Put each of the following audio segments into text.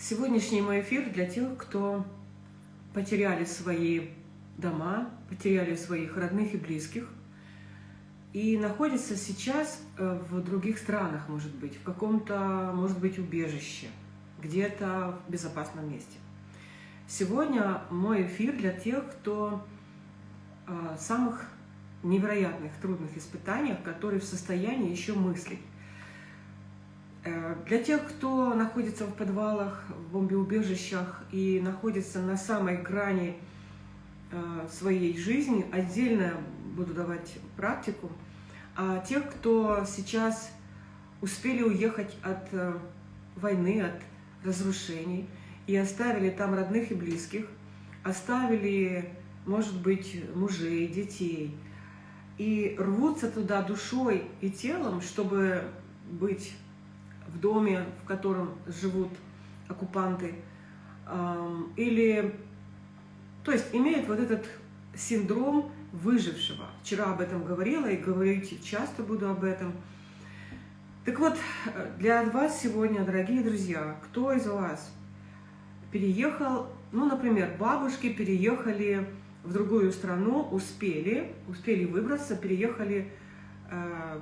Сегодняшний мой эфир для тех, кто потеряли свои дома, потеряли своих родных и близких, и находится сейчас э, в других странах, может быть, в каком-то, может быть, убежище, где-то в безопасном месте. Сегодня мой эфир для тех, кто в э, самых невероятных, трудных испытаниях, которые в состоянии еще мыслить, для тех, кто находится в подвалах, в бомбеубежищах и находится на самой грани э, своей жизни, отдельно буду давать практику. А тех, кто сейчас успели уехать от э, войны, от разрушений, и оставили там родных и близких, оставили, может быть, мужей, детей, и рвутся туда душой и телом, чтобы быть в доме, в котором живут оккупанты, или, то есть имеют вот этот синдром выжившего. Вчера об этом говорила и говорить часто буду об этом. Так вот, для вас сегодня, дорогие друзья, кто из вас переехал, ну, например, бабушки переехали в другую страну, успели, успели выбраться, переехали э,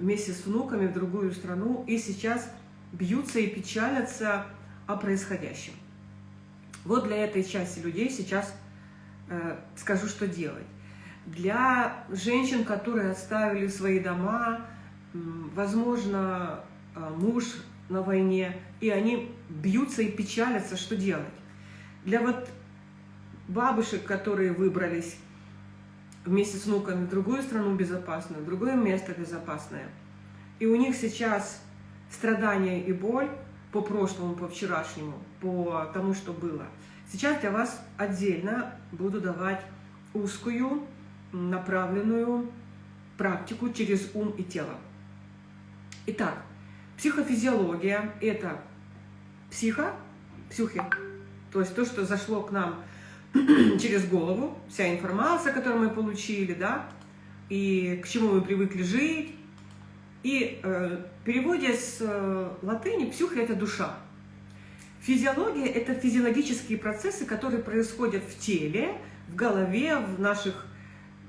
вместе с внуками в другую страну и сейчас бьются и печалятся о происходящем. Вот для этой части людей сейчас э, скажу, что делать. Для женщин, которые оставили свои дома, э, возможно, э, муж на войне, и они бьются и печалятся, что делать. Для вот бабушек, которые выбрались вместе с внуками в другую страну безопасную, в другое место безопасное. И у них сейчас страдания и боль по прошлому, по вчерашнему, по тому, что было. Сейчас для вас отдельно буду давать узкую, направленную практику через ум и тело. Итак, психофизиология – это психо, псюхи, то есть то, что зашло к нам через голову, вся информация, которую мы получили, да, и к чему мы привыкли жить. И э, в переводе с э, латыни псюха – это душа. Физиология – это физиологические процессы, которые происходят в теле, в голове, в наших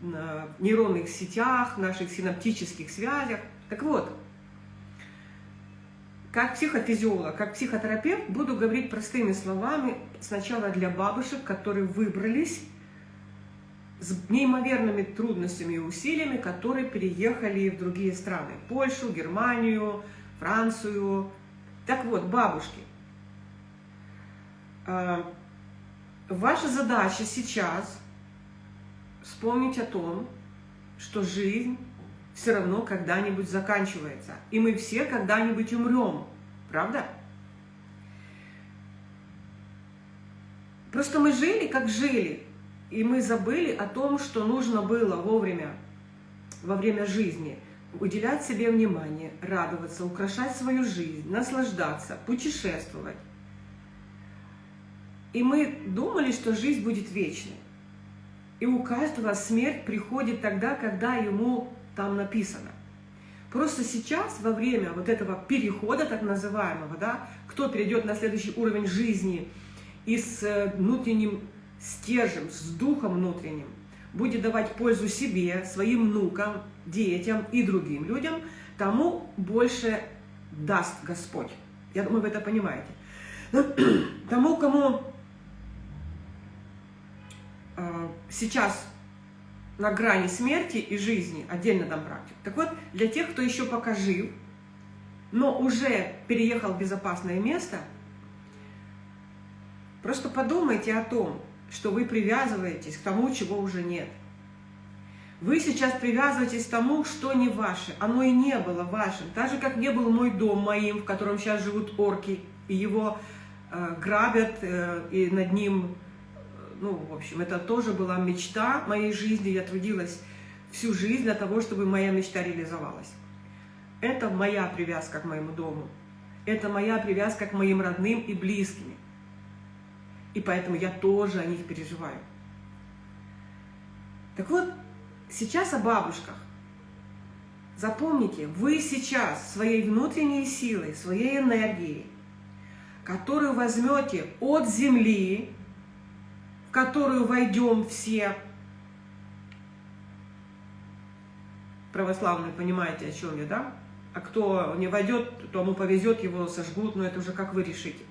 э, нейронных сетях, наших синаптических связях. Так вот, как психофизиолог, как психотерапевт буду говорить простыми словами сначала для бабушек, которые выбрались с неимоверными трудностями и усилиями, которые переехали в другие страны. Польшу, Германию, Францию. Так вот, бабушки, а, ваша задача сейчас вспомнить о том, что жизнь все равно когда-нибудь заканчивается. И мы все когда-нибудь умрем. Правда? Просто мы жили, как жили. И мы забыли о том, что нужно было вовремя, во время жизни, уделять себе внимание, радоваться, украшать свою жизнь, наслаждаться, путешествовать. И мы думали, что жизнь будет вечной. И у каждого смерть приходит тогда, когда ему там написано. Просто сейчас, во время вот этого перехода, так называемого, да, кто перейдет на следующий уровень жизни и с э, внутренним стержем, с духом внутренним, будет давать пользу себе, своим внукам, детям и другим людям, тому больше даст Господь. Я думаю, вы это понимаете. Тому, кому э, сейчас на грани смерти и жизни, отдельно дам практику. Так вот, для тех, кто еще пока жив, но уже переехал в безопасное место, просто подумайте о том, что вы привязываетесь к тому, чего уже нет. Вы сейчас привязываетесь к тому, что не ваше. Оно и не было вашим. Так же, как не был мой дом моим, в котором сейчас живут орки, и его э, грабят, э, и над ним ну, в общем, это тоже была мечта моей жизни. Я трудилась всю жизнь для того, чтобы моя мечта реализовалась. Это моя привязка к моему дому. Это моя привязка к моим родным и близким. И поэтому я тоже о них переживаю. Так вот, сейчас о бабушках. Запомните, вы сейчас своей внутренней силой, своей энергией которую возьмете от земли, которую войдем все православные, понимаете, о чем я, да? А кто не войдет, тому повезет, его сожгут, но это уже как вы решите.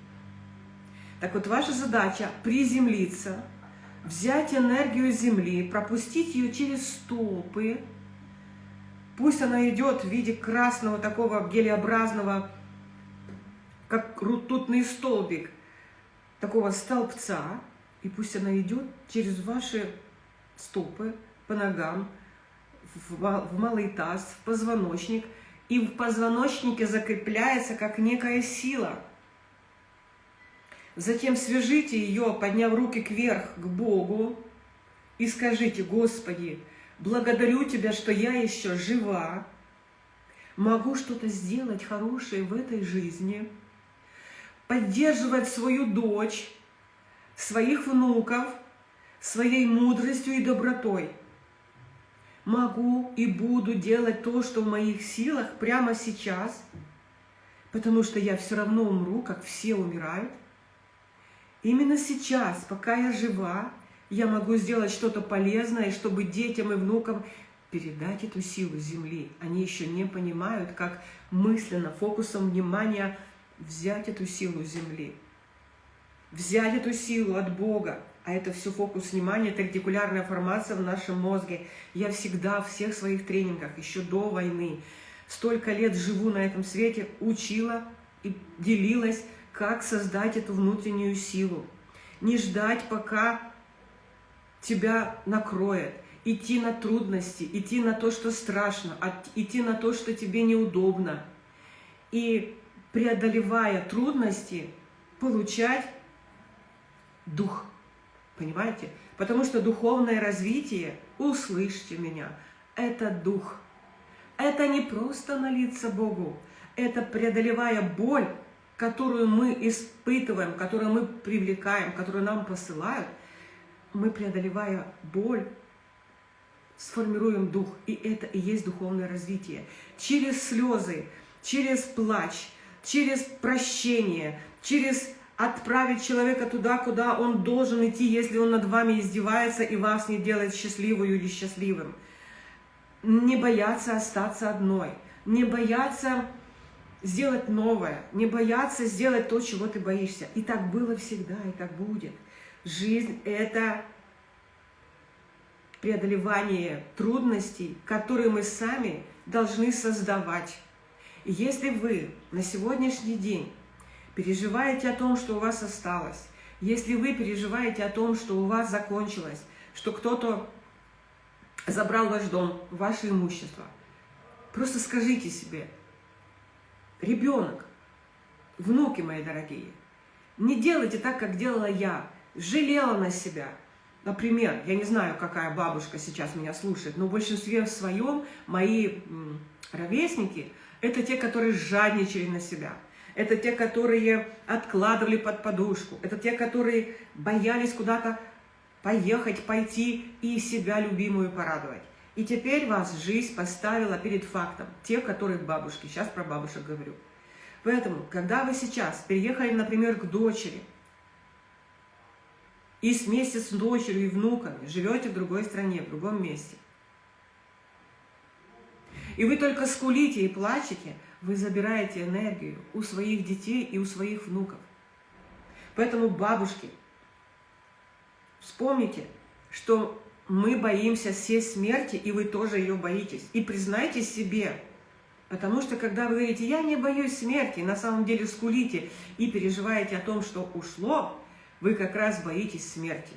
Так вот, ваша задача приземлиться, взять энергию Земли, пропустить ее через стопы, пусть она идет в виде красного такого гелеобразного, как ртутный столбик, такого столбца, и пусть она идет через ваши стопы, по ногам, в малый таз, в позвоночник, и в позвоночнике закрепляется как некая сила – Затем свяжите ее, подняв руки кверх к Богу, и скажите, Господи, благодарю Тебя, что я еще жива, могу что-то сделать хорошее в этой жизни, поддерживать свою дочь, своих внуков, своей мудростью и добротой. Могу и буду делать то, что в моих силах прямо сейчас, потому что я все равно умру, как все умирают. Именно сейчас, пока я жива, я могу сделать что-то полезное, чтобы детям и внукам передать эту силу Земли. Они еще не понимают, как мысленно, фокусом внимания взять эту силу Земли. Взять эту силу от Бога. А это все фокус внимания, это ретикулярная формация в нашем мозге. Я всегда в всех своих тренингах, еще до войны, столько лет живу на этом свете, учила и делилась как создать эту внутреннюю силу. Не ждать, пока тебя накроет. Идти на трудности, идти на то, что страшно, идти на то, что тебе неудобно. И преодолевая трудности, получать дух. Понимаете? Потому что духовное развитие, услышьте меня, это дух. Это не просто молиться Богу, это преодолевая боль, которую мы испытываем, которую мы привлекаем, которую нам посылают, мы, преодолевая боль, сформируем дух. И это и есть духовное развитие. Через слезы, через плач, через прощение, через отправить человека туда, куда он должен идти, если он над вами издевается и вас не делает счастливую или счастливым. Не бояться остаться одной, не бояться сделать новое, не бояться сделать то, чего ты боишься. И так было всегда, и так будет. Жизнь – это преодолевание трудностей, которые мы сами должны создавать. Если вы на сегодняшний день переживаете о том, что у вас осталось, если вы переживаете о том, что у вас закончилось, что кто-то забрал ваш дом, ваше имущество, просто скажите себе – ребенок, внуки мои дорогие, не делайте так, как делала я, жалела на себя. Например, я не знаю, какая бабушка сейчас меня слушает, но в большинстве своем мои ровесники – это те, которые жадничали на себя. Это те, которые откладывали под подушку. Это те, которые боялись куда-то поехать, пойти и себя любимую порадовать. И теперь вас жизнь поставила перед фактом, те, которые бабушки, сейчас про бабушек говорю. Поэтому, когда вы сейчас переехали, например, к дочери, и вместе с дочерью и внуками живете в другой стране, в другом месте, и вы только скулите и плачете, вы забираете энергию у своих детей и у своих внуков. Поэтому, бабушки, вспомните, что мы боимся всей смерти, и вы тоже ее боитесь. И признайте себе, потому что когда вы говорите, я не боюсь смерти, на самом деле скулите и переживаете о том, что ушло, вы как раз боитесь смерти.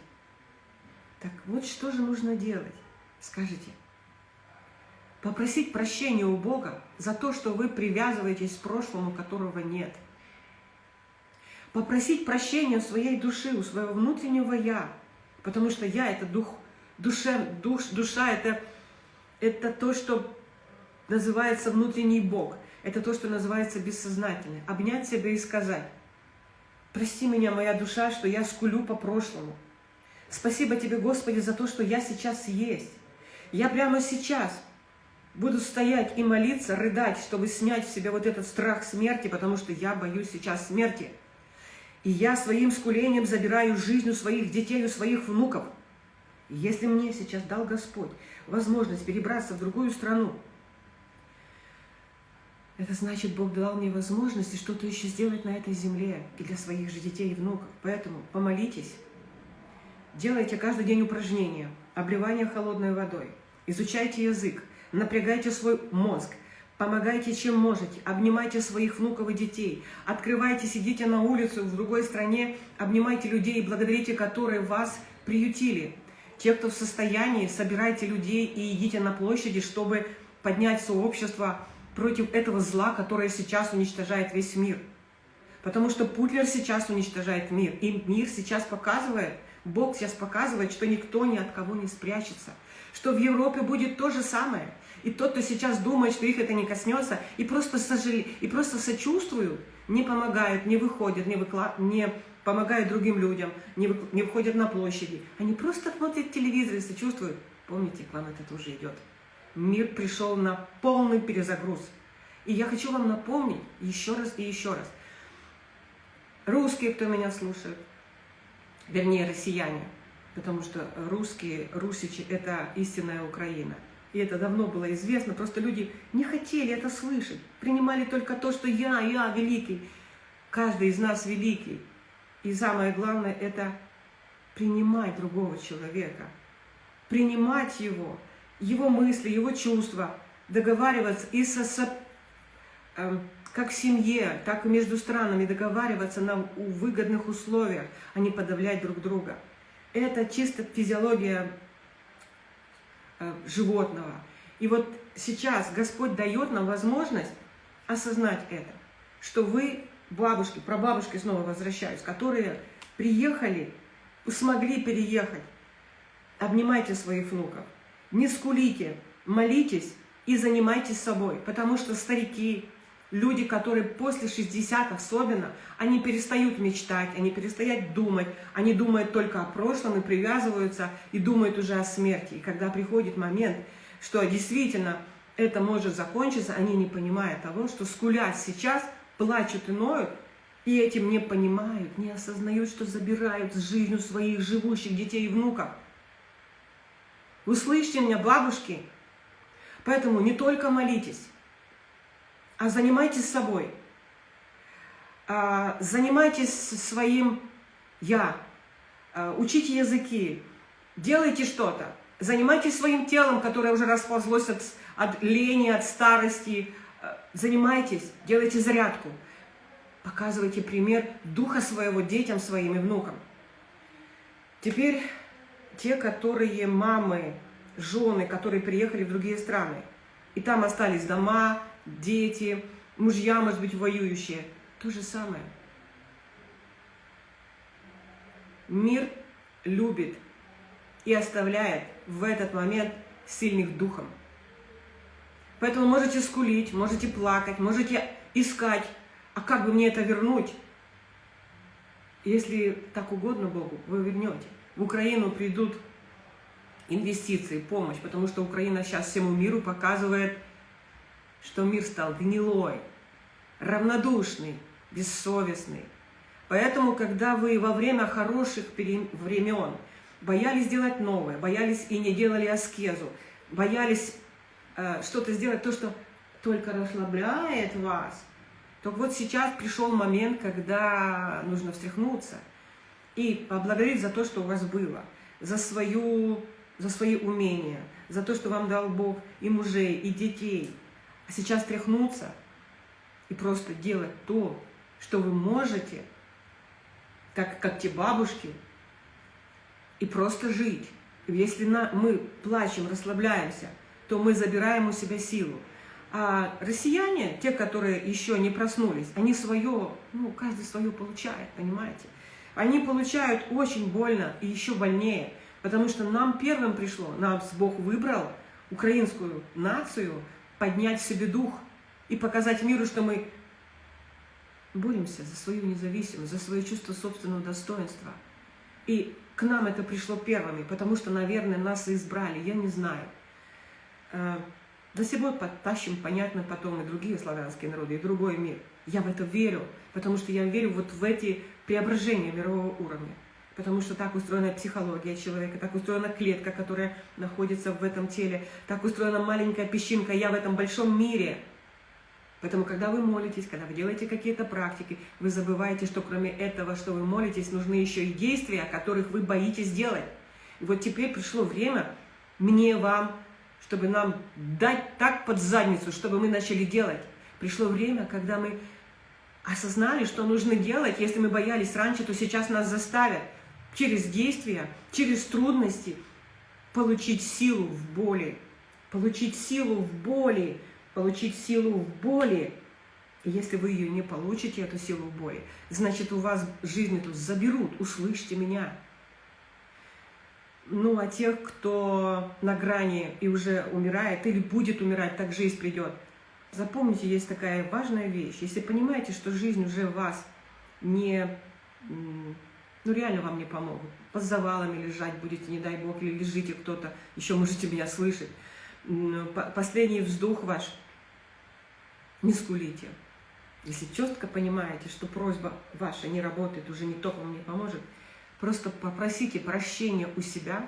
Так вот что же нужно делать? Скажите. Попросить прощения у Бога за то, что вы привязываетесь к прошлому, которого нет. Попросить прощения у своей души, у своего внутреннего «я», потому что «я» — это дух Душа, душ, душа это, это то, что называется внутренний Бог. Это то, что называется бессознательное. Обнять себя и сказать, прости меня, моя душа, что я скулю по прошлому. Спасибо тебе, Господи, за то, что я сейчас есть. Я прямо сейчас буду стоять и молиться, рыдать, чтобы снять в себя вот этот страх смерти, потому что я боюсь сейчас смерти. И я своим скулением забираю жизнь у своих детей, у своих внуков. Если мне сейчас дал Господь возможность перебраться в другую страну, это значит, Бог дал мне возможность что-то еще сделать на этой земле и для своих же детей и внуков. Поэтому помолитесь, делайте каждый день упражнения, обливание холодной водой, изучайте язык, напрягайте свой мозг, помогайте чем можете, обнимайте своих внуков и детей, открывайте, сидите на улице в другой стране, обнимайте людей, благодарите которые вас приютили. Те, кто в состоянии, собирайте людей и идите на площади, чтобы поднять сообщество, против этого зла, которое сейчас уничтожает весь мир. Потому что Путлер сейчас уничтожает мир. И мир сейчас показывает, Бог сейчас показывает, что никто ни от кого не спрячется. Что в Европе будет то же самое. И тот, кто сейчас думает, что их это не коснется, и просто, сожале... и просто сочувствуют, не помогают, не выходят, не, выклад... не помогают другим людям, не, вы... не выходят на площади. Они просто смотрят телевизор и сочувствуют. Помните, к вам это тоже идет мир пришел на полный перезагруз. И я хочу вам напомнить еще раз и еще раз. Русские, кто меня слушает, вернее, россияне, потому что русские, русичи – это истинная Украина. И это давно было известно, просто люди не хотели это слышать, принимали только то, что я, я великий. Каждый из нас великий. И самое главное – это принимать другого человека, принимать его – его мысли, его чувства, договариваться и со, со э, как в семье, так и между странами договариваться на выгодных условиях, а не подавлять друг друга. Это чисто физиология животного. И вот сейчас Господь дает нам возможность осознать это, что вы, бабушки, прабабушки, снова возвращаюсь, которые приехали, смогли переехать, обнимайте своих внуков, не скулите, молитесь и занимайтесь собой, потому что старики, люди, которые после 60 особенно, они перестают мечтать, они перестают думать, они думают только о прошлом и привязываются, и думают уже о смерти. И когда приходит момент, что действительно это может закончиться, они не понимают того, что скулят сейчас, плачут и ноют, и этим не понимают, не осознают, что забирают жизнь у своих живущих детей и внуков. Вы слышите меня, бабушки? Поэтому не только молитесь, а занимайтесь собой. А, занимайтесь своим «я». А, учите языки, делайте что-то. Занимайтесь своим телом, которое уже расползлось от, от лени, от старости. А, занимайтесь, делайте зарядку. Показывайте пример духа своего детям, своим и внукам. Теперь те, которые мамы, жены, которые приехали в другие страны, и там остались дома, дети, мужья, может быть, воюющие, то же самое. Мир любит и оставляет в этот момент сильных духом. Поэтому можете скулить, можете плакать, можете искать, а как бы мне это вернуть? Если так угодно Богу, вы вернете в Украину придут инвестиции, помощь, потому что Украина сейчас всему миру показывает, что мир стал гнилой, равнодушный, бессовестный. Поэтому, когда вы во время хороших времен боялись делать новое, боялись и не делали аскезу, боялись э, что-то сделать, то, что только расслабляет вас, то вот сейчас пришел момент, когда нужно встряхнуться – и поблагодарить за то, что у вас было, за, свою, за свои умения, за то, что вам дал Бог и мужей, и детей. Сейчас тряхнуться и просто делать то, что вы можете, как, как те бабушки, и просто жить. Если на, мы плачем, расслабляемся, то мы забираем у себя силу. А россияне, те, которые еще не проснулись, они свое, ну, каждый свое получает, понимаете? Они получают очень больно и еще больнее, потому что нам первым пришло, нас Бог выбрал, украинскую нацию, поднять в себе дух и показать миру, что мы боремся за свою независимость, за свое чувство собственного достоинства. И к нам это пришло первыми, потому что, наверное, нас избрали, я не знаю. Э, За собой подтащим, понятно, потом и другие славянские народы, и другой мир. Я в это верю, потому что я верю вот в эти преображения мирового уровня. Потому что так устроена психология человека, так устроена клетка, которая находится в этом теле, так устроена маленькая песчинка «я в этом большом мире». Поэтому, когда вы молитесь, когда вы делаете какие-то практики, вы забываете, что кроме этого, что вы молитесь, нужны еще и действия, которых вы боитесь делать. И вот теперь пришло время мне, вам, чтобы нам дать так под задницу, чтобы мы начали делать. Пришло время, когда мы осознали, что нужно делать. Если мы боялись раньше, то сейчас нас заставят через действия, через трудности получить силу в боли, получить силу в боли, получить силу в боли. И если вы ее не получите, эту силу в боли, значит у вас жизнь эту заберут, услышьте меня. Ну, а тех, кто на грани и уже умирает, или будет умирать, так жизнь придет. Запомните, есть такая важная вещь. Если понимаете, что жизнь уже вас не ну реально вам не помогут. Под завалами лежать будете, не дай бог, или лежите кто-то, еще можете меня слышать. Последний вздох ваш, не скулите. Если четко понимаете, что просьба ваша не работает, уже никто вам не поможет, просто попросите прощения у себя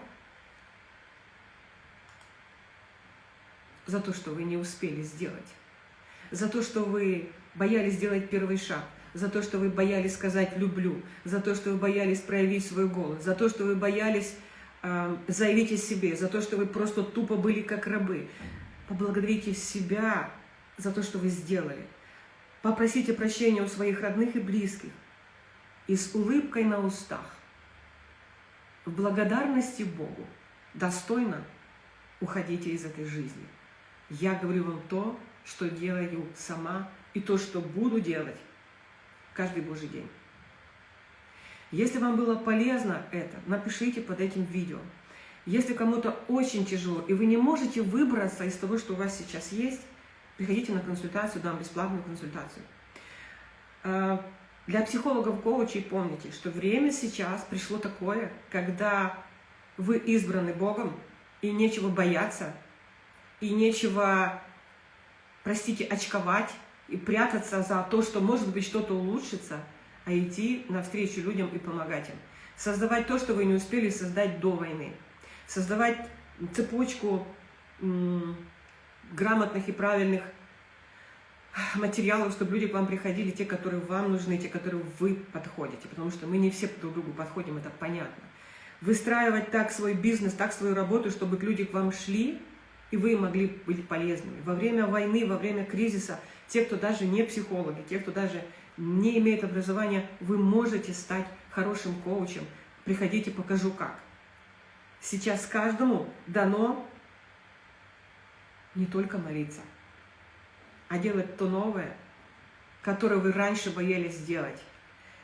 за то, что вы не успели сделать, за то, что вы боялись сделать первый шаг, за то, что вы боялись сказать «люблю», за то, что вы боялись проявить свой голос, за то, что вы боялись э, заявить о себе, за то, что вы просто тупо были как рабы. Поблагодарите себя за то, что вы сделали. Попросите прощения у своих родных и близких и с улыбкой на устах, в благодарности Богу, достойно уходите из этой жизни. Я говорю вам то, что делаю сама, и то, что буду делать каждый божий день. Если вам было полезно это, напишите под этим видео. Если кому-то очень тяжело, и вы не можете выбраться из того, что у вас сейчас есть, приходите на консультацию, дам бесплатную консультацию. А, для психологов, коучей помните, что время сейчас пришло такое, когда вы избраны Богом, и нечего бояться, и нечего, простите, очковать, и прятаться за то, что может быть что-то улучшится, а идти навстречу людям и помогать им. Создавать то, что вы не успели создать до войны. Создавать цепочку грамотных и правильных материалов, чтобы люди к вам приходили, те, которые вам нужны, те, которые вы подходите. Потому что мы не все друг другу подходим, это понятно. Выстраивать так свой бизнес, так свою работу, чтобы люди к вам шли, и вы могли быть полезными. Во время войны, во время кризиса – те, кто даже не психологи, те, кто даже не имеет образования, вы можете стать хорошим коучем. Приходите, покажу как. Сейчас каждому дано не только молиться, а делать то новое, которое вы раньше боялись сделать.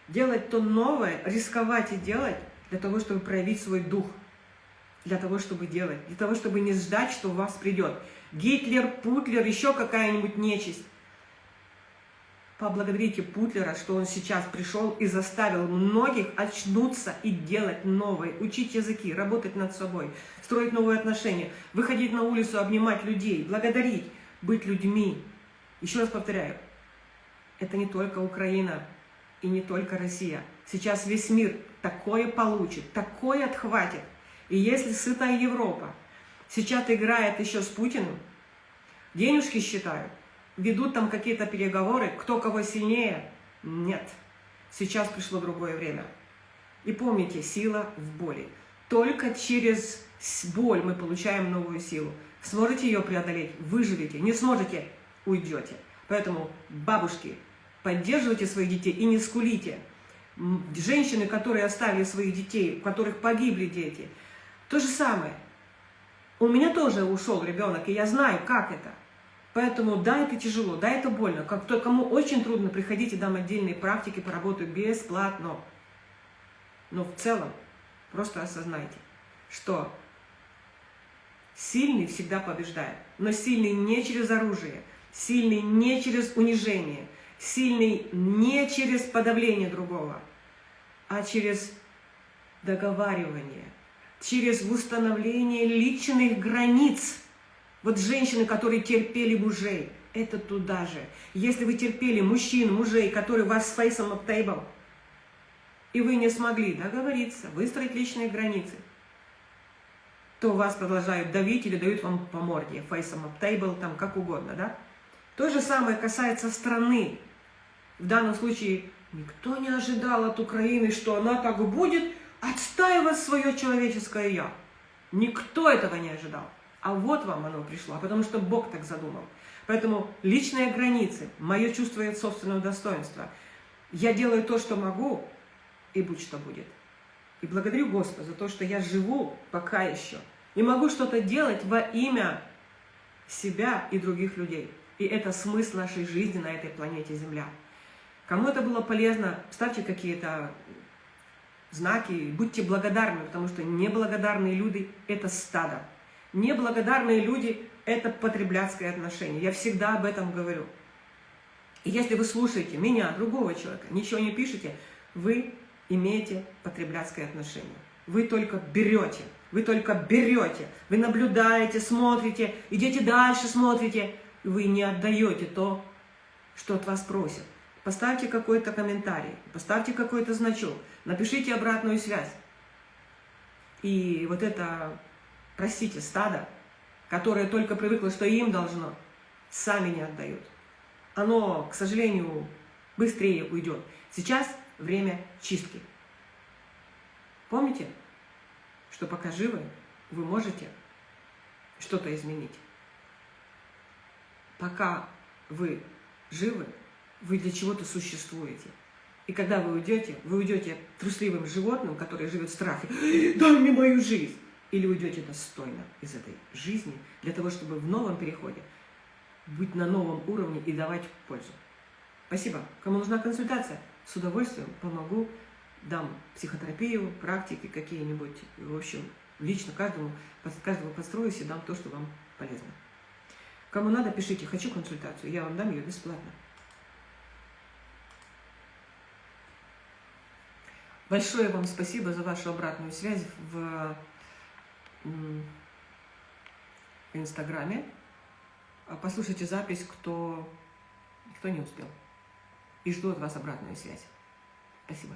Делать то новое, рисковать и делать для того, чтобы проявить свой дух, для того, чтобы делать, для того, чтобы не ждать, что у вас придет. Гитлер, Путлер, еще какая-нибудь нечисть. Поблагодарите Путлера, что он сейчас пришел и заставил многих очнуться и делать новое, учить языки, работать над собой, строить новые отношения, выходить на улицу, обнимать людей, благодарить, быть людьми. Еще раз повторяю, это не только Украина и не только Россия. Сейчас весь мир такое получит, такое отхватит. И если сытая Европа сейчас играет еще с Путиным, денежки считают, ведут там какие-то переговоры, кто кого сильнее. Нет. Сейчас пришло другое время. И помните, сила в боли. Только через боль мы получаем новую силу. Сможете ее преодолеть, выживете. Не сможете, уйдете. Поэтому, бабушки, поддерживайте своих детей и не скулите. Женщины, которые оставили своих детей, у которых погибли дети, то же самое. У меня тоже ушел ребенок, и я знаю, как это. Поэтому да, это тяжело, да, это больно. Как то, кому очень трудно, приходите, дам отдельные практики, поработаю бесплатно. Но в целом просто осознайте, что сильный всегда побеждает. Но сильный не через оружие, сильный не через унижение, сильный не через подавление другого, а через договаривание, через установление личных границ – Вот женщины, которые терпели мужей, это туда же. Если вы терпели мужчин, мужей, которые вас с фейсом тейбл, и вы не смогли договориться, выстроить личные границы, то вас продолжают давить или дают вам по морде, фейсом тейбл, там как угодно, да? То же самое касается страны. В данном случае никто не ожидал от Украины, что она так будет отстаивать свое человеческое «я». Никто этого не ожидал. А вот вам оно пришло, потому что Бог так задумал. Поэтому личные границы, мое чувство собственного достоинства. Я делаю то, что могу, и будь что будет. И благодарю Господа за то, что я живу пока еще. И могу что-то делать во имя себя и других людей. И это смысл нашей жизни на этой планете Земля. Кому это было полезно, ставьте какие-то знаки, будьте благодарны, потому что неблагодарные люди – это стадо. Неблагодарные люди – это потребляцкое отношение. Я всегда об этом говорю. И если вы слушаете меня, другого человека, ничего не пишете, вы имеете потребляцкое отношение. Вы только берете, вы только берете, вы наблюдаете, смотрите, идете дальше, смотрите, вы не отдаете то, что от вас просят. Поставьте какой-то комментарий, поставьте какой-то значок, напишите обратную связь. И вот это, простите, стадо, которое только привыкло, что им должно, сами не отдают. Оно, к сожалению, быстрее уйдет. Сейчас время чистки. Помните, что пока живы, вы можете что-то изменить. Пока вы живы, вы для чего-то существуете. И когда вы уйдете, вы уйдете трусливым животным, которое живет в страхе, дай мне мою жизнь. Или уйдете достойно из этой жизни, для того, чтобы в новом переходе быть на новом уровне и давать пользу. Спасибо. Кому нужна консультация, с удовольствием помогу, дам психотерапию, практики какие-нибудь. В общем, лично каждому, каждому построюсь и дам то, что вам полезно. Кому надо, пишите, хочу консультацию, я вам дам ее бесплатно. Большое вам спасибо за вашу обратную связь в Инстаграме. А послушайте запись, кто, кто не успел. И жду от вас обратную связь. Спасибо.